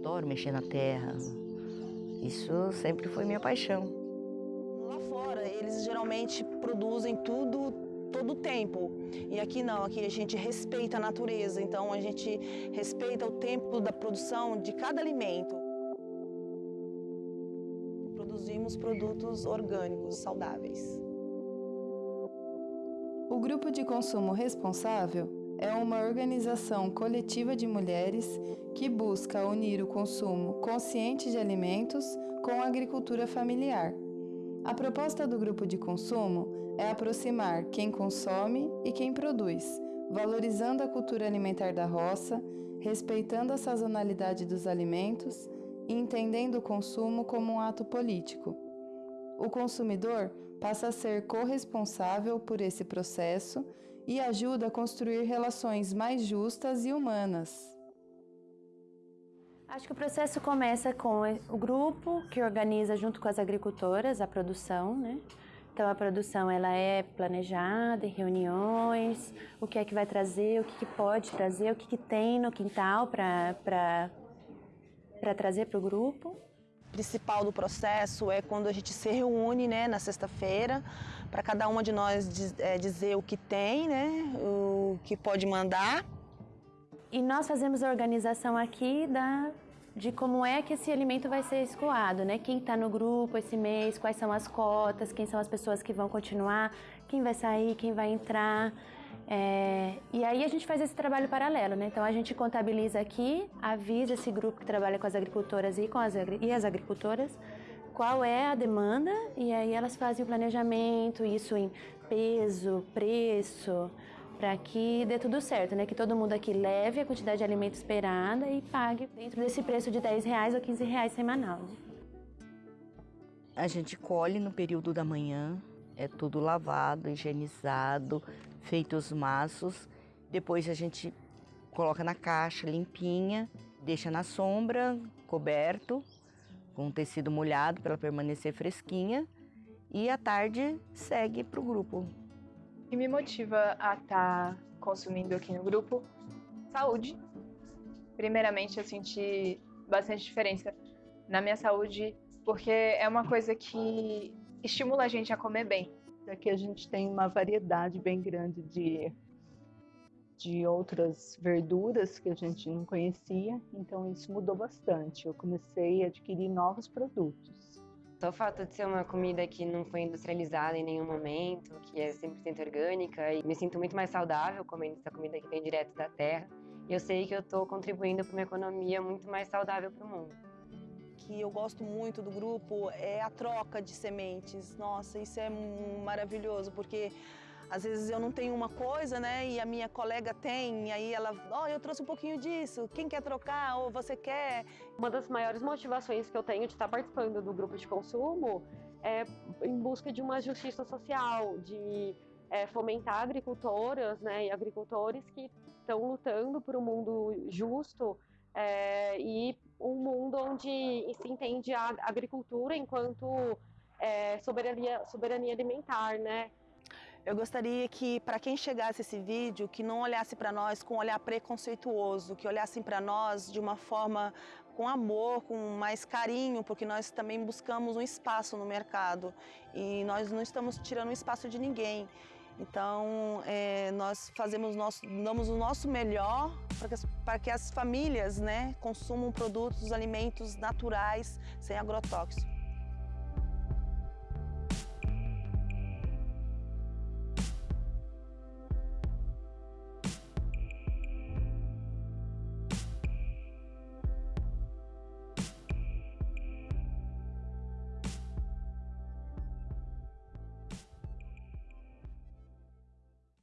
Adoro mexer na terra. Isso sempre foi minha paixão. Lá fora, eles geralmente produzem tudo todo o tempo. E aqui não, aqui a gente respeita a natureza, então a gente respeita o tempo da produção de cada alimento. Produzimos produtos orgânicos, saudáveis. O Grupo de Consumo Responsável é uma organização coletiva de mulheres que busca unir o consumo consciente de alimentos com a agricultura familiar. A proposta do grupo de consumo é aproximar quem consome e quem produz, valorizando a cultura alimentar da roça, respeitando a sazonalidade dos alimentos e entendendo o consumo como um ato político. O consumidor passa a ser corresponsável por esse processo e ajuda a construir relações mais justas e humanas. Acho que o processo começa com o grupo que organiza junto com as agricultoras a produção, né? Então a produção ela é planejada em reuniões, o que é que vai trazer, o que, que pode trazer, o que, que tem no quintal para trazer para o grupo principal do processo é quando a gente se reúne né, na sexta-feira, para cada uma de nós diz, é, dizer o que tem, né, o que pode mandar. E nós fazemos a organização aqui da, de como é que esse alimento vai ser escoado, né? Quem está no grupo esse mês, quais são as cotas, quem são as pessoas que vão continuar, quem vai sair, quem vai entrar. É, e aí a gente faz esse trabalho paralelo, né? Então a gente contabiliza aqui, avisa esse grupo que trabalha com as agricultoras e, com as, e as agricultoras qual é a demanda e aí elas fazem o planejamento, isso em peso, preço, para que dê tudo certo, né? Que todo mundo aqui leve a quantidade de alimento esperada e pague dentro desse preço de 10 reais ou 15 reais semanal. A gente colhe no período da manhã, é tudo lavado, higienizado, feito os maços. Depois a gente coloca na caixa limpinha, deixa na sombra, coberto, com tecido molhado para permanecer fresquinha. E à tarde segue para o grupo. O que me motiva a estar tá consumindo aqui no grupo? Saúde. Primeiramente, eu senti bastante diferença na minha saúde, porque é uma coisa que estimula a gente a comer bem. Aqui a gente tem uma variedade bem grande de, de outras verduras que a gente não conhecia, então isso mudou bastante. Eu comecei a adquirir novos produtos. Só o fato de ser uma comida que não foi industrializada em nenhum momento, que é 100% orgânica, e me sinto muito mais saudável comendo essa comida que vem direto da terra. E eu sei que eu estou contribuindo para uma economia muito mais saudável para o mundo que eu gosto muito do grupo é a troca de sementes. Nossa, isso é maravilhoso, porque às vezes eu não tenho uma coisa, né, e a minha colega tem, e aí ela, ó, oh, eu trouxe um pouquinho disso, quem quer trocar, ou você quer? Uma das maiores motivações que eu tenho de estar participando do grupo de consumo é em busca de uma justiça social, de é, fomentar agricultoras, né, e agricultores que estão lutando por um mundo justo, é, e um mundo onde se entende a agricultura enquanto é, soberania, soberania alimentar, né? Eu gostaria que, para quem chegasse esse vídeo, que não olhasse para nós com um olhar preconceituoso, que olhassem para nós de uma forma com amor, com mais carinho, porque nós também buscamos um espaço no mercado e nós não estamos tirando o espaço de ninguém. Então, é, nós fazemos nosso, damos o nosso melhor para que, as, para que as famílias né, consumam produtos, alimentos naturais, sem agrotóxicos.